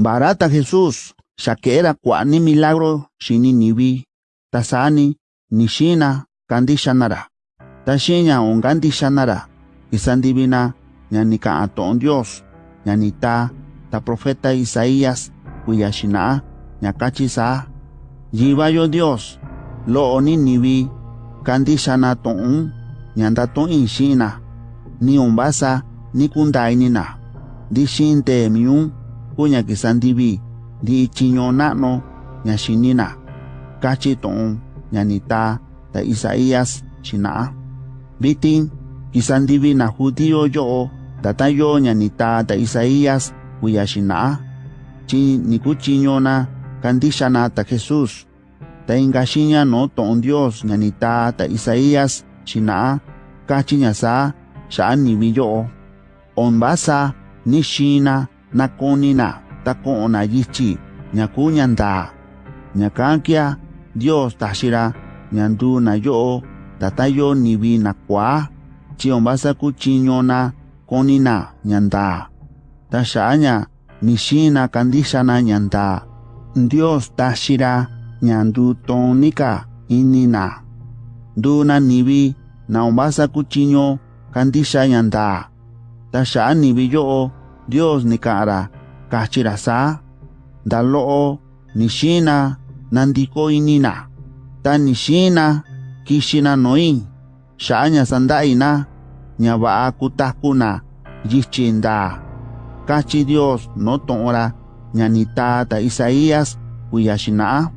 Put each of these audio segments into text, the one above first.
barata Jesús shakera kwani milagro shini nibi tasani nishina kandi shanara. Tashinya on kandi shanara isandivina ñanika aton Dios. Ñanita ta profeta Isaías kuyashina ñakachi sa. Yivayo Dios lo oni nibi kandi shana ton ñanda ton inshina ni umbasa ni kundainina. Di shinte miun unya kisandibi di ichinyonano nya shinina kachi toon nya nita ta Isaías shinaa. Bitin kisandibi na judío yoo tatayo nya nita ta Isaías uya shinaa. Chi nikuchinyona kandishana ta Jesus. Ta ingashinya no toon Dios nya nita ta Isaías shinaa kachi nya saa shaan nibi. Onbasa ni shina nakonina tako'ona yichi ñaku ñanda ñakankia Dios taxira ñandu na yo'o tatayo nivi na kwa chi onbasa kuchiñona konina ñanda. Ta xa'aña ni xina kandixana ñanda. Dios taxira ñandu tonika inina. Nivi na onbasa kuchiño kandixa ñanda ta xa'a nivi yo'o Dios nika'ara kachira sa ndalo'o nixina nandiko inina. Ta nixina kixina noin xa'aña sanda'ina ña va'a kutakuna yichi nda kachi Dios no to'ora ñanita ta Isaías kuya xina'a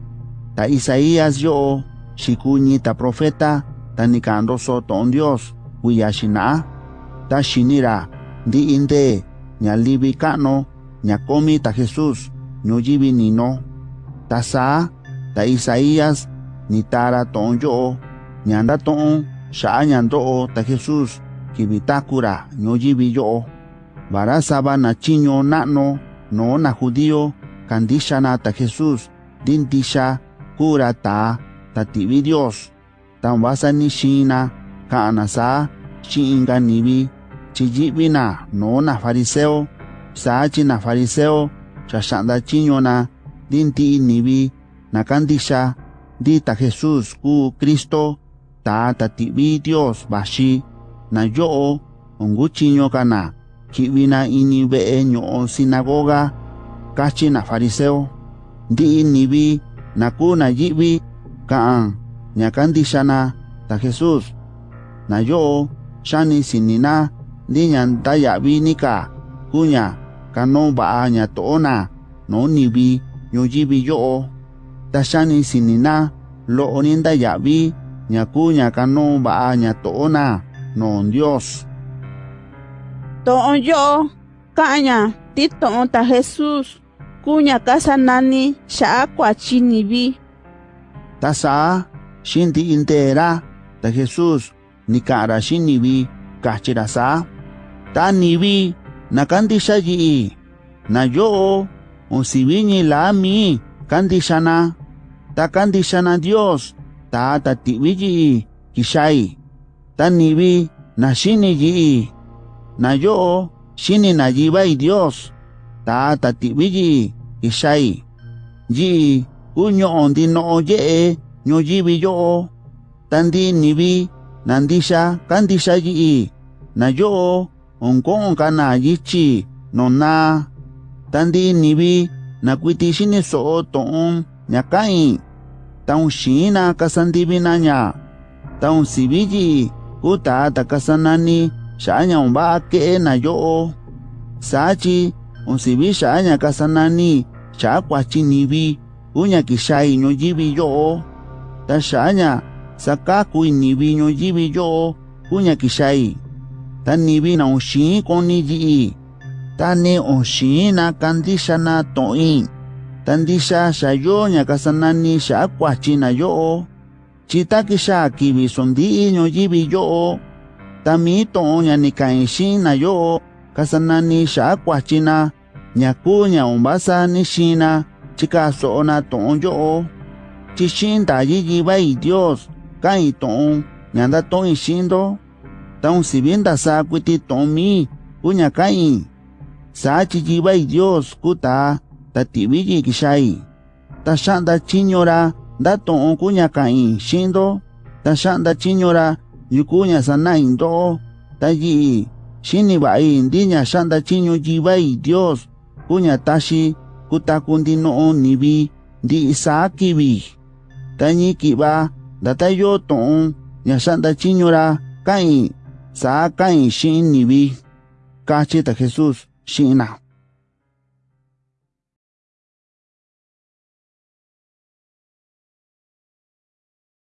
ta Isaías yo'o xikuñi ta profeta ta nikandoso to'on Dios kuya xina'a ta xinira ndi inde ña livi ka'no ña komi ta Jesús ñuyivi nino ta saa ta Isaías ni tara to'on yo'o ña ndato'on xa'a ña ndo'o ta Jesús kivi takura ñuyivi yo'o vara sava na chiño na'no no na judío kandixana ta Jesús ndi ndixa kura ta ta tivi Dios. Ta vasa ni xina ka'ana saa xi'inka nivi chi yi'vina no na fariseo saa chi na fariseo xa xa'nda chiñona ndi nti'i nivi na kandixa ndi ta Jesús kuu Cristo ta ta ti'vi Dios vaxi na yo'o onkuchiño kana ki'vina ini ve'e ño'o sinagoga kachi na fariseo ndi'i nivi na kuu na yi'vi ka'an kandixana ta Jesús na yo'o xani sinina lingan daya vinika kunya kano baanya toona. No nibi yojibi yoo tashani sinina lo oninda yabi nyakunya kano baanya toona. Non Dios. Toon yo kanya titoon ta Jesus. Kunya kasa nani sha kwa chinibi. Tasa shinti intera ta Jesus ni kara shinibi kahchirasa taniwi nakantishayi'i na yo'o onsiwiñi laami kantixana ta kantixana dios ta tatiwi yi'i kixai taniwi na xini yi'i na yo'o xini na yibai dios ta tatiwi yi'i kixai yi'i u ño'o ndino'o ye'e ñoyivi yo'o tandi nivi nandixa kandixa yi'i. nayo onkonka na yichi nona tandi nibi nakuiti shini so toon ñakain. Taun shina kasandibina ña taun sibiyi kutata kasanani xaña omba ke'e na yo'o. Sachi onsibi xaña kasanani xakuachi nibi uña kixai ñoyivi yo'o. Ta xaña sakakui nibi ñoyivi yo'o uña kixai. ta nibi na ushin koni ji ta ne ushin na kandisha na toin tandisha sha yo nya kasanani sha kwachi na yo chita kisha kibi sondi nyo jibi yo tami to nya ni kaishin na yo kasanani sha kwachi na nya ku nya umbasa ni shina chika so na to yo chishin da yi ji bai dios kai to nya da to ishindo Taun si bien da sa cuiti tomi, uña kai. Sa chichibai Dios kuta, ta ti tibiji kishai. Ta shanda chinyora, da toon kuña kai shindo, ta shanda chinyora, yukuña sana indo, ta yi, shini bai indiña shanda chinyo jibai Dios, kuña tashi, kuta kundi noon nibi, di isa kibi. Ta nyi kiba, da ta yo toon, ña shanda chinyora, kai. 咋敢信你为？感谢的 Jesus，信。